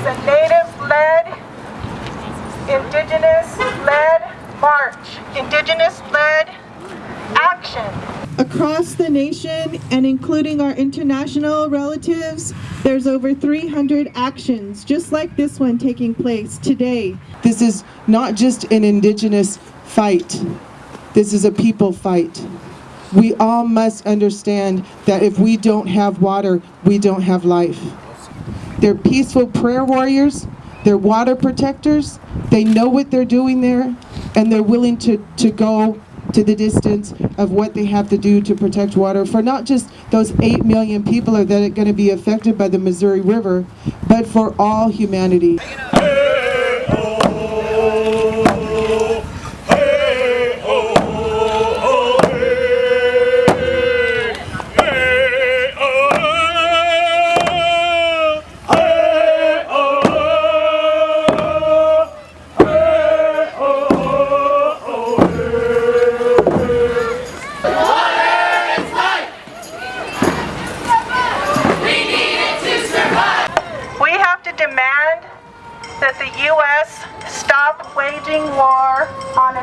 is a native-led, indigenous-led march, indigenous-led action across the nation and including our international relatives, there's over 300 actions just like this one taking place today. This is not just an indigenous fight. This is a people fight. We all must understand that if we don't have water, we don't have life. They're peaceful prayer warriors, they're water protectors, they know what they're doing there, and they're willing to, to go to the distance of what they have to do to protect water for not just those 8 million people that are going to be affected by the Missouri River, but for all humanity. That the U.S. stop waging war on